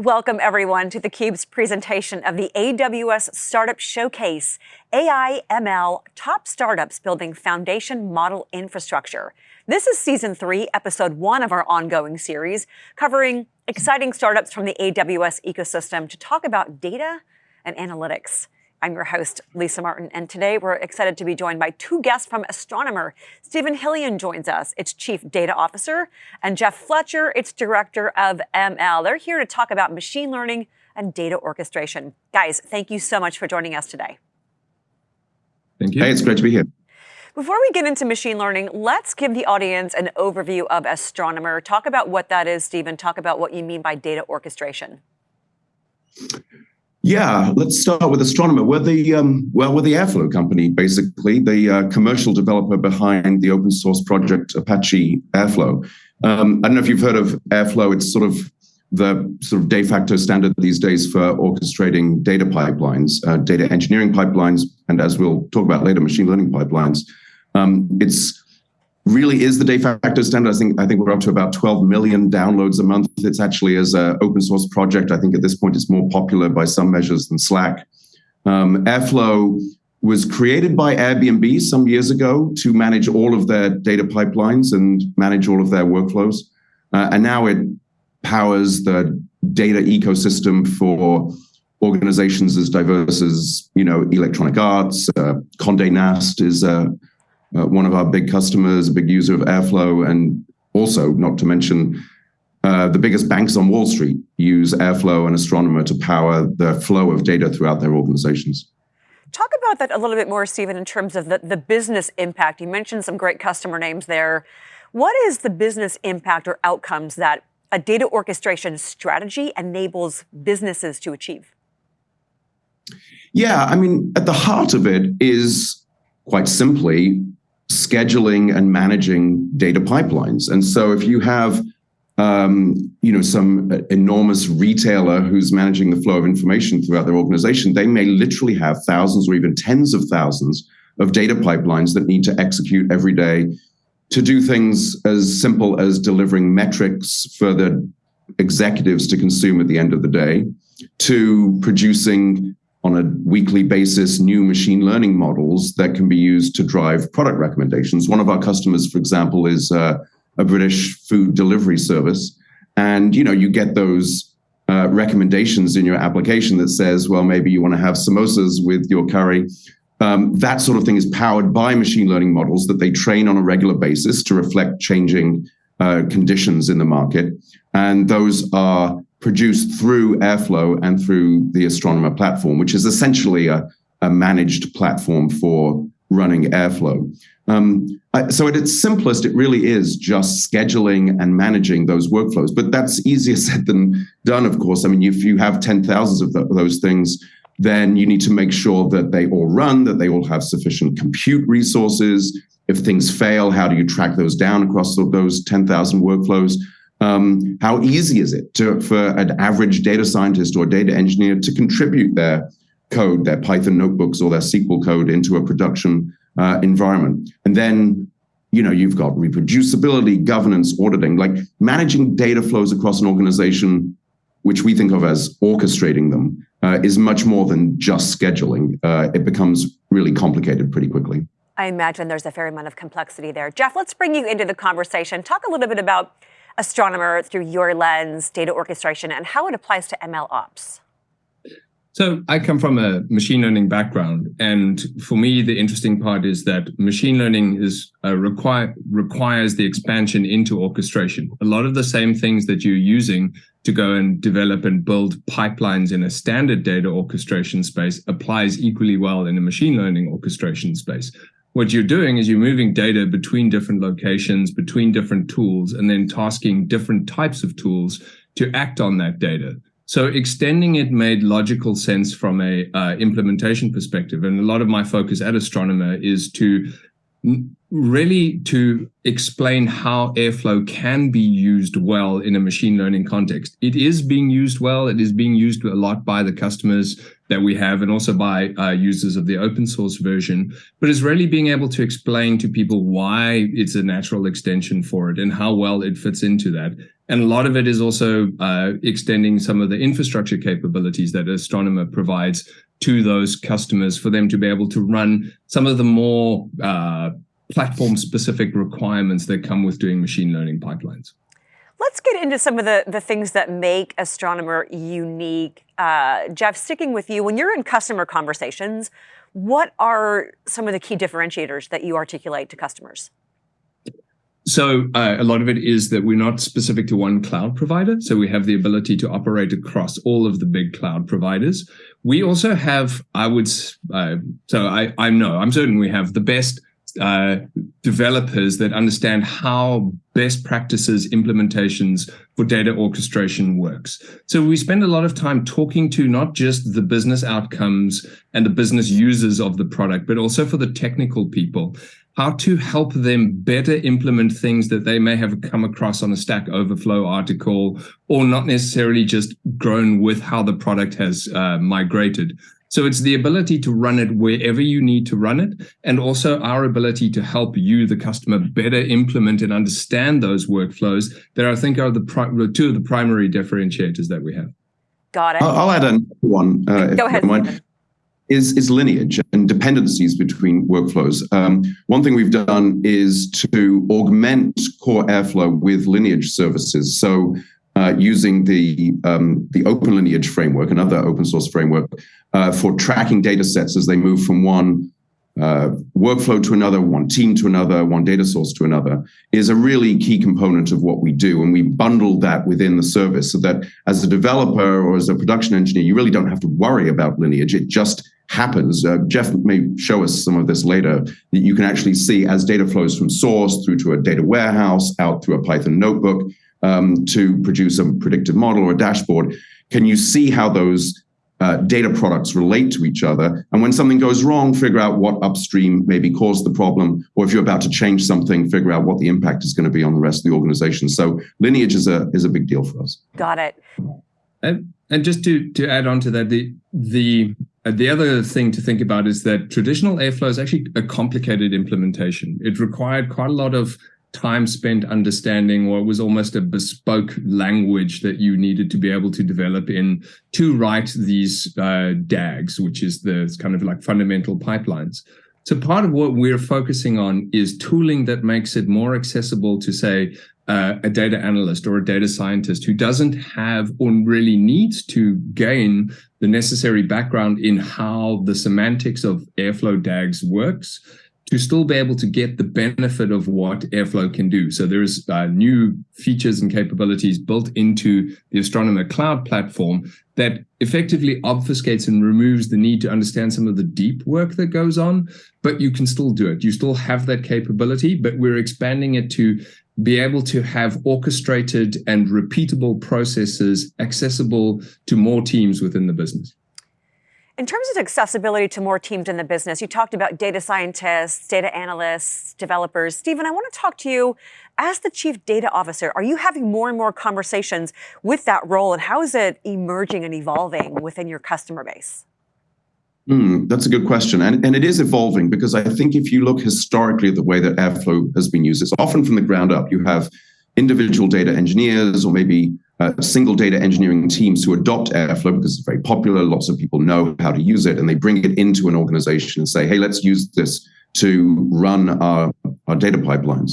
Welcome everyone to theCUBE's presentation of the AWS Startup Showcase, AI ML Top Startups Building Foundation Model Infrastructure. This is season three, episode one of our ongoing series, covering exciting startups from the AWS ecosystem to talk about data and analytics. I'm your host, Lisa Martin, and today we're excited to be joined by two guests from Astronomer. Steven Hillion joins us, its Chief Data Officer, and Jeff Fletcher, its Director of ML. They're here to talk about machine learning and data orchestration. Guys, thank you so much for joining us today. Thank you. Hey, it's great to be here. Before we get into machine learning, let's give the audience an overview of Astronomer. Talk about what that is, Steven. Talk about what you mean by data orchestration. Yeah, let's start with Astronomer. We're the um, well, we're the Airflow company, basically the uh, commercial developer behind the open source project Apache Airflow. Um, I don't know if you've heard of Airflow. It's sort of the sort of de facto standard these days for orchestrating data pipelines, uh, data engineering pipelines, and as we'll talk about later, machine learning pipelines. Um, it's really is the de facto standard. I think I think we're up to about 12 million downloads a month. It's actually as an open source project. I think at this point it's more popular by some measures than Slack. Um, Airflow was created by Airbnb some years ago to manage all of their data pipelines and manage all of their workflows. Uh, and now it powers the data ecosystem for organizations as diverse as, you know, Electronic Arts, uh, Condé Nast is uh, uh, one of our big customers, a big user of Airflow, and also, not to mention, uh, the biggest banks on Wall Street use Airflow and Astronomer to power the flow of data throughout their organizations. Talk about that a little bit more, Steven, in terms of the, the business impact. You mentioned some great customer names there. What is the business impact or outcomes that a data orchestration strategy enables businesses to achieve? Yeah, I mean, at the heart of it is quite simply scheduling and managing data pipelines. And so if you have um, you know, some enormous retailer who's managing the flow of information throughout their organization, they may literally have thousands or even tens of thousands of data pipelines that need to execute every day to do things as simple as delivering metrics for the executives to consume at the end of the day, to producing on a weekly basis new machine learning models that can be used to drive product recommendations. One of our customers, for example, is uh, a British food delivery service. And you know, you get those uh, recommendations in your application that says, well, maybe you want to have samosas with your curry. Um, that sort of thing is powered by machine learning models that they train on a regular basis to reflect changing uh, conditions in the market. And those are produced through Airflow and through the Astronomer platform, which is essentially a, a managed platform for running Airflow. Um, so at its simplest, it really is just scheduling and managing those workflows. But that's easier said than done, of course. I mean, if you have 10,000 of the, those things, then you need to make sure that they all run, that they all have sufficient compute resources. If things fail, how do you track those down across those 10,000 workflows? Um, how easy is it to, for an average data scientist or data engineer to contribute their code, their Python notebooks or their SQL code into a production uh, environment? And then, you know, you've got reproducibility, governance, auditing, like managing data flows across an organization, which we think of as orchestrating them, uh, is much more than just scheduling. Uh, it becomes really complicated pretty quickly. I imagine there's a fair amount of complexity there. Jeff, let's bring you into the conversation. Talk a little bit about Astronomer through your lens, data orchestration, and how it applies to ML ops? So I come from a machine learning background, and for me, the interesting part is that machine learning is uh, require requires the expansion into orchestration. A lot of the same things that you're using to go and develop and build pipelines in a standard data orchestration space applies equally well in a machine learning orchestration space what you're doing is you're moving data between different locations, between different tools, and then tasking different types of tools to act on that data. So extending it made logical sense from a uh, implementation perspective. And a lot of my focus at Astronomer is to really to explain how Airflow can be used well in a machine learning context. It is being used well. It is being used a lot by the customers that we have and also by uh, users of the open source version, but it's really being able to explain to people why it's a natural extension for it and how well it fits into that. And a lot of it is also uh, extending some of the infrastructure capabilities that Astronomer provides to those customers for them to be able to run some of the more uh, platform specific requirements that come with doing machine learning pipelines. Let's get into some of the, the things that make Astronomer unique. Uh, Jeff, sticking with you, when you're in customer conversations, what are some of the key differentiators that you articulate to customers? So uh, a lot of it is that we're not specific to one cloud provider. So we have the ability to operate across all of the big cloud providers. We also have, I would, uh, so I, I know, I'm certain we have the best uh, developers that understand how best practices implementations for data orchestration works. So we spend a lot of time talking to not just the business outcomes and the business users of the product, but also for the technical people, how to help them better implement things that they may have come across on a Stack Overflow article or not necessarily just grown with how the product has uh, migrated. So it's the ability to run it wherever you need to run it, and also our ability to help you, the customer, better implement and understand those workflows that I think are the two of the primary differentiators that we have. Got it. I'll, add another one. Uh, Go ahead. Is, is lineage and dependencies between workflows. Um, one thing we've done is to augment core Airflow with lineage services. So uh, using the um, the Open Lineage framework, another open source framework, uh, for tracking data sets as they move from one uh, workflow to another, one team to another, one data source to another, is a really key component of what we do. And we bundle that within the service so that as a developer or as a production engineer, you really don't have to worry about lineage. It just happens. Uh, Jeff may show us some of this later, that you can actually see as data flows from source through to a data warehouse, out through a Python notebook, um, to produce a predictive model or a dashboard, can you see how those uh, data products relate to each other? And when something goes wrong, figure out what upstream maybe caused the problem, or if you're about to change something, figure out what the impact is going to be on the rest of the organization. So lineage is a is a big deal for us. Got it. And, and just to to add on to that, the the uh, the other thing to think about is that traditional Airflow is actually a complicated implementation. It required quite a lot of time spent understanding it was almost a bespoke language that you needed to be able to develop in to write these uh, DAGs, which is the kind of like fundamental pipelines. So part of what we're focusing on is tooling that makes it more accessible to say uh, a data analyst or a data scientist who doesn't have or really needs to gain the necessary background in how the semantics of Airflow DAGs works to still be able to get the benefit of what Airflow can do. So there's uh, new features and capabilities built into the Astronomer Cloud platform that effectively obfuscates and removes the need to understand some of the deep work that goes on, but you can still do it. You still have that capability, but we're expanding it to be able to have orchestrated and repeatable processes accessible to more teams within the business. In terms of accessibility to more teams in the business, you talked about data scientists, data analysts, developers. Steven, I want to talk to you as the chief data officer. Are you having more and more conversations with that role, and how is it emerging and evolving within your customer base? Mm, that's a good question. And, and it is evolving because I think if you look historically at the way that Airflow has been used, it's often from the ground up. You have individual data engineers or maybe uh, single data engineering teams who adopt Airflow because it's very popular. Lots of people know how to use it and they bring it into an organization and say, hey, let's use this to run our, our data pipelines.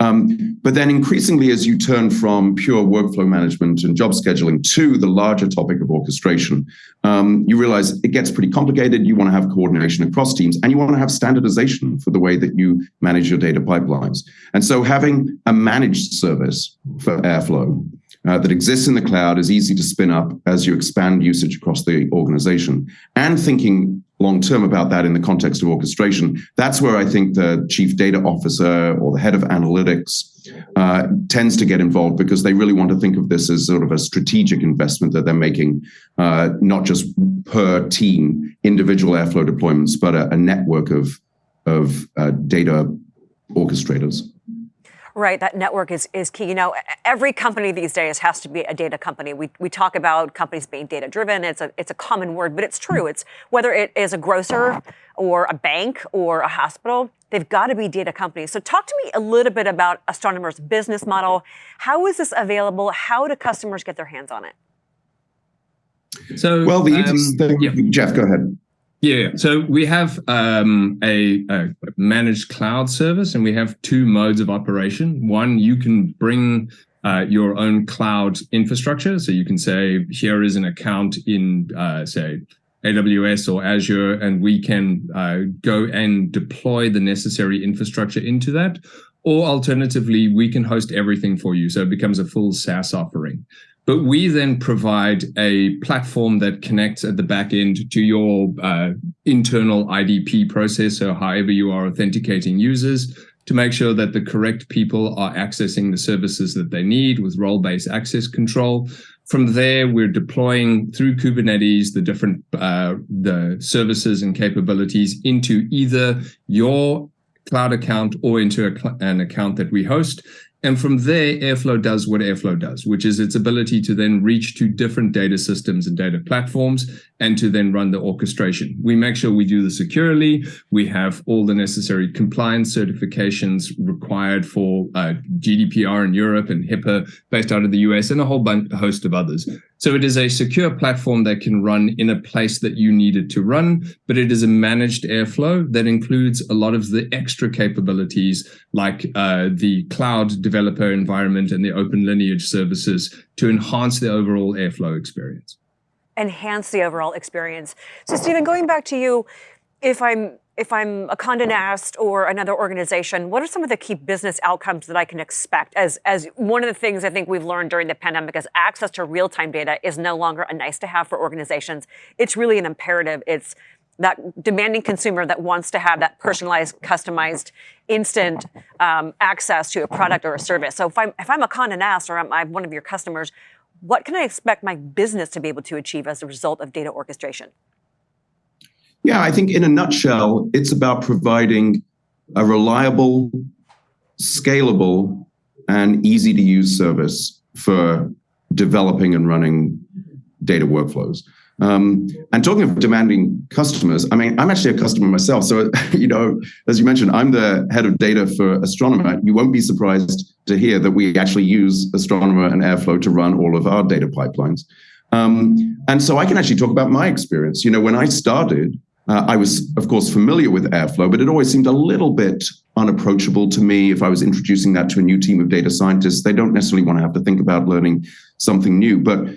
Um, but then increasingly, as you turn from pure workflow management and job scheduling to the larger topic of orchestration, um, you realize it gets pretty complicated. You want to have coordination across teams and you want to have standardization for the way that you manage your data pipelines. And so having a managed service for Airflow uh, that exists in the cloud is easy to spin up as you expand usage across the organization. And thinking long term about that in the context of orchestration, that's where I think the chief data officer or the head of analytics uh, tends to get involved because they really want to think of this as sort of a strategic investment that they're making, uh, not just per team, individual Airflow deployments, but a, a network of, of uh, data orchestrators. Right, that network is, is key. You know, every company these days has to be a data company. We, we talk about companies being data driven. It's a, it's a common word, but it's true. It's whether it is a grocer or a bank or a hospital, they've got to be data companies. So talk to me a little bit about Astronomer's business model. How is this available? How do customers get their hands on it? So, well, the um, thing, yeah. Jeff, go ahead. Yeah, so we have um, a, a, managed cloud service, and we have two modes of operation. One, you can bring uh, your own cloud infrastructure. So you can say, here is an account in, uh, say, AWS or Azure, and we can uh, go and deploy the necessary infrastructure into that. Or alternatively, we can host everything for you. So it becomes a full SaaS offering. But we then provide a platform that connects at the back end to your uh, internal IDP process, so however you are authenticating users, to make sure that the correct people are accessing the services that they need with role-based access control. From there, we're deploying through Kubernetes the different uh, the services and capabilities into either your cloud account or into an account that we host. And from there, Airflow does what Airflow does, which is its ability to then reach to different data systems and data platforms and to then run the orchestration. We make sure we do this securely. We have all the necessary compliance certifications required for uh, GDPR in Europe and HIPAA based out of the US and a whole bunch, a host of others. So it is a secure platform that can run in a place that you need it to run, but it is a managed Airflow that includes a lot of the extra capabilities like uh, the cloud developer environment and the open lineage services to enhance the overall Airflow experience. Enhance the overall experience. So Steven, going back to you, if I'm if I'm a Condé Nast or another organization, what are some of the key business outcomes that I can expect? As, as one of the things I think we've learned during the pandemic is access to real-time data is no longer a nice to have for organizations. It's really an imperative. It's that demanding consumer that wants to have that personalized, customized, instant um, access to a product or a service. So if I'm, if I'm a Condé Nast or I'm, I'm one of your customers, what can I expect my business to be able to achieve as a result of data orchestration? Yeah, I think in a nutshell, it's about providing a reliable, scalable, and easy to use service for developing and running data workflows. Um, and talking of demanding customers, I mean, I'm actually a customer myself. So, you know, as you mentioned, I'm the head of data for Astronomer. You won't be surprised to hear that we actually use Astronomer and Airflow to run all of our data pipelines. Um, and so I can actually talk about my experience. You know, when I started, uh, I was, of course, familiar with Airflow, but it always seemed a little bit unapproachable to me if I was introducing that to a new team of data scientists. They don't necessarily want to have to think about learning something new. But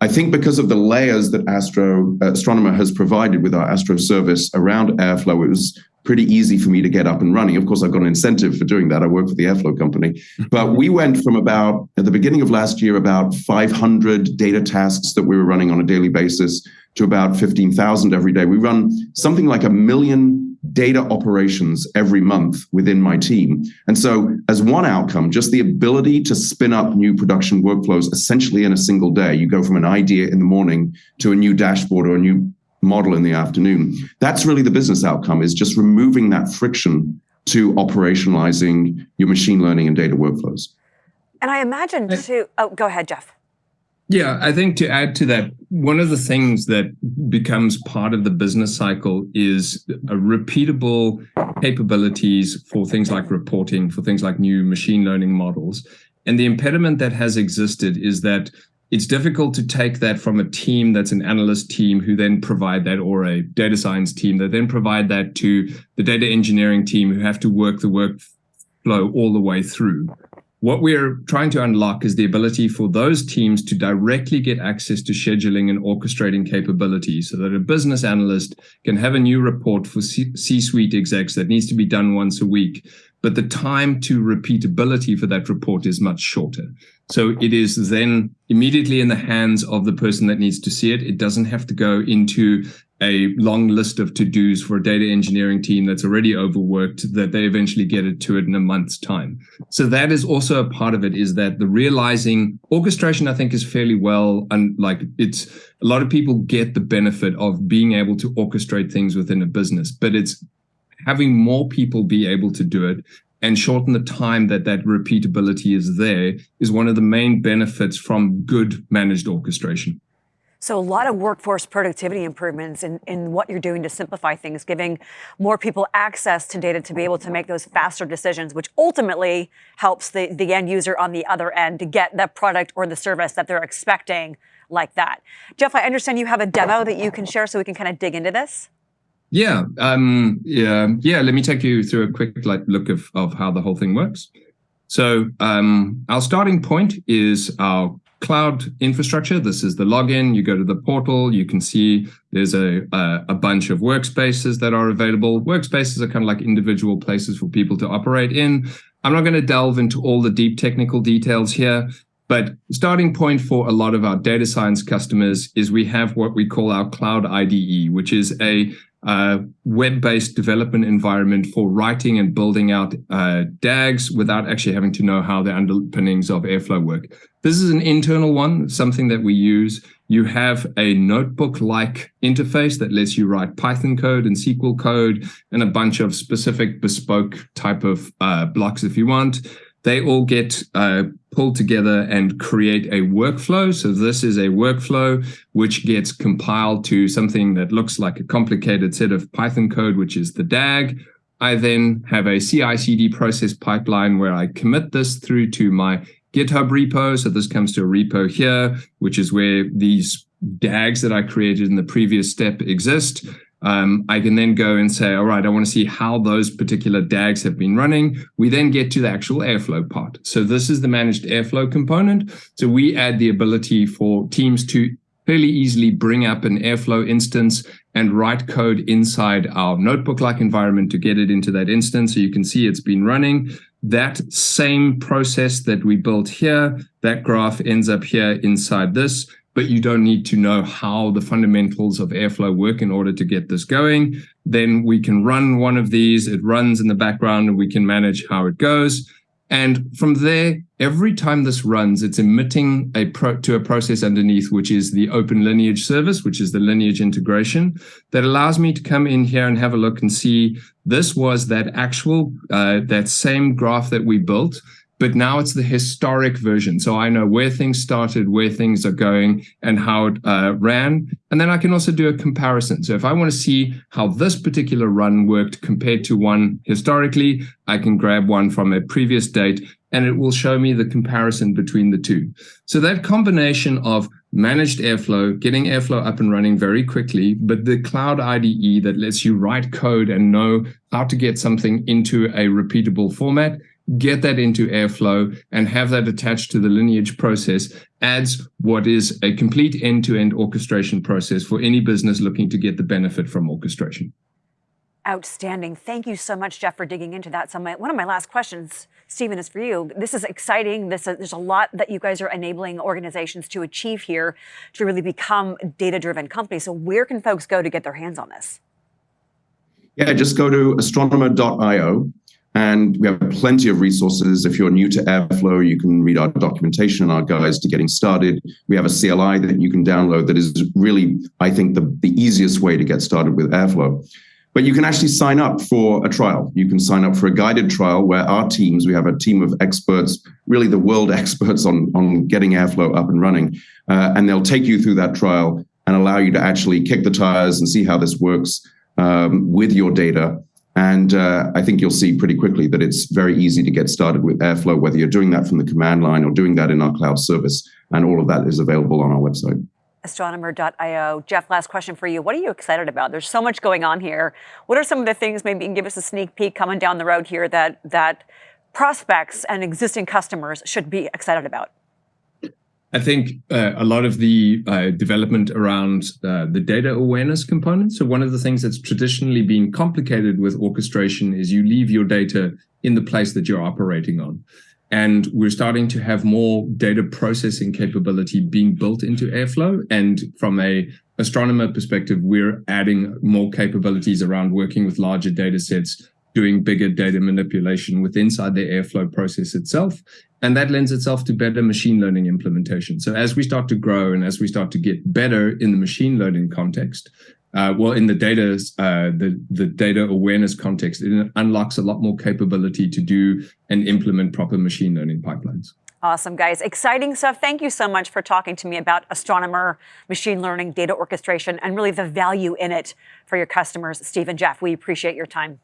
I think because of the layers that Astro uh, Astronomer has provided with our Astro service around Airflow, it was pretty easy for me to get up and running. Of course, I've got an incentive for doing that. I work for the Airflow company. Mm-hmm. But we went from about, at the beginning of last year, about 500 data tasks that we were running on a daily basis to about 15,000 every day. We run something like a million data operations every month within my team. And so as one outcome, just the ability to spin up new production workflows essentially in a single day. You go from an idea in the morning to a new dashboard or a new model in the afternoon. That's really the business outcome is just removing that friction to operationalizing your machine learning and data workflows. And I imagine too, oh, go ahead, Jeff. Yeah, I think to add to that, one of the things that becomes part of the business cycle is a repeatable capabilities for things like reporting, for things like new machine learning models. And the impediment that has existed is that it's difficult to take that from a team that's an analyst team who then provide that or a data science team that then provide that to the data engineering team who have to work the workflow all the way through. What we're trying to unlock is the ability for those teams to directly get access to scheduling and orchestrating capabilities so that a business analyst can have a new report for C-suite execs that needs to be done once a week. But the time to repeatability for that report is much shorter. So it is then immediately in the hands of the person that needs to see it. It doesn't have to go into a long list of to-dos for a data engineering team that's already overworked that they eventually get it to it in a month's time. So that is also a part of it is that the realizing orchestration, I think is fairly well, and like it's a lot of people get the benefit of being able to orchestrate things within a business, but it's having more people be able to do it and shorten the time that that repeatability is there is one of the main benefits from good managed orchestration. So a lot of workforce productivity improvements in, in what you're doing to simplify things, giving more people access to data to be able to make those faster decisions, which ultimately helps the, the end user on the other end to get the product or the service that they're expecting like that. Jeff, I understand you have a demo that you can share so we can kind of dig into this. Yeah, um, yeah, yeah. Let me take you through a quick like look of, of how the whole thing works. So um, our starting point is our cloud infrastructure. This is the login. You go to the portal. You can see there's a, a, a bunch of workspaces that are available. Workspaces are kind of like individual places for people to operate in. I'm not going to delve into all the deep technical details here. But starting point for a lot of our data science customers is we have what we call our cloud IDE, which is a uh, web-based development environment for writing and building out uh, DAGs without actually having to know how the underpinnings of Airflow work. This is an internal one, something that we use. You have a notebook-like interface that lets you write Python code and SQL code and a bunch of specific bespoke type of uh, blocks if you want they all get uh, pulled together and create a workflow. So this is a workflow which gets compiled to something that looks like a complicated set of Python code, which is the DAG. I then have a CI/CD process pipeline where I commit this through to my GitHub repo. So this comes to a repo here, which is where these DAGs that I created in the previous step exist um, I can then go and say, all right, I want to see how those particular DAGs have been running. We then get to the actual Airflow part. So this is the managed Airflow component. So we add the ability for teams to fairly easily bring up an Airflow instance and write code inside our notebook-like environment to get it into that instance. So you can see it's been running. That same process that we built here, that graph ends up here inside this but you don't need to know how the fundamentals of Airflow work in order to get this going. Then we can run one of these. It runs in the background and we can manage how it goes. And from there, every time this runs, it's emitting a pro to a process underneath, which is the open lineage service, which is the lineage integration that allows me to come in here and have a look and see this was that actual, uh, that same graph that we built but now it's the historic version. So I know where things started, where things are going, and how it uh, ran. And then I can also do a comparison. So if I want to see how this particular run worked compared to one historically, I can grab one from a previous date and it will show me the comparison between the two. So that combination of managed Airflow, getting Airflow up and running very quickly, but the cloud IDE that lets you write code and know how to get something into a repeatable format get that into Airflow and have that attached to the lineage process adds what is a complete end-to-end orchestration process for any business looking to get the benefit from orchestration. Outstanding. Thank you so much, Jeff, for digging into that. So my, one of my last questions, Steven, is for you. This is exciting. This is, there's a lot that you guys are enabling organizations to achieve here to really become data-driven companies. So where can folks go to get their hands on this? Yeah, just go to astronomer.io and we have plenty of resources. If you're new to Airflow, you can read our documentation and our guides to getting started. We have a CLI that you can download that is really, I think, the, the easiest way to get started with Airflow. But you can actually sign up for a trial. You can sign up for a guided trial where our teams, we have a team of experts, really the world experts on, on getting Airflow up and running. Uh, and they'll take you through that trial and allow you to actually kick the tires and see how this works um, with your data and uh, I think you'll see pretty quickly that it's very easy to get started with Airflow, whether you're doing that from the command line or doing that in our cloud service. And all of that is available on our website. Astronomer.io. Jeff, last question for you. What are you excited about? There's so much going on here. What are some of the things, maybe you can give us a sneak peek coming down the road here that, that prospects and existing customers should be excited about? I think uh, a lot of the uh, development around uh, the data awareness component. So one of the things that's traditionally been complicated with orchestration is you leave your data in the place that you're operating on. And we're starting to have more data processing capability being built into Airflow. And from a astronomer perspective, we're adding more capabilities around working with larger data sets doing bigger data manipulation with inside the Airflow process itself. And that lends itself to better machine learning implementation. So as we start to grow and as we start to get better in the machine learning context, uh, well, in the data, uh, the the data awareness context, it unlocks a lot more capability to do and implement proper machine learning pipelines. Awesome, guys. Exciting stuff. Thank you so much for talking to me about Astronomer, machine learning, data orchestration, and really the value in it for your customers. Steve and Jeff, we appreciate your time.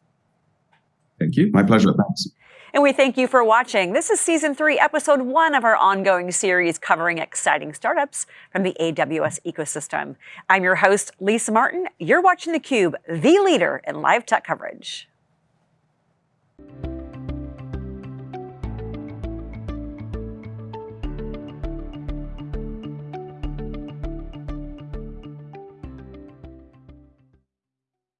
Thank you. My pleasure. Thanks. And we thank you for watching. This is season three, episode one of our ongoing series covering exciting startups from the AWS ecosystem. I'm your host, Lisa Martin. You're watching theCUBE, the leader in live tech coverage.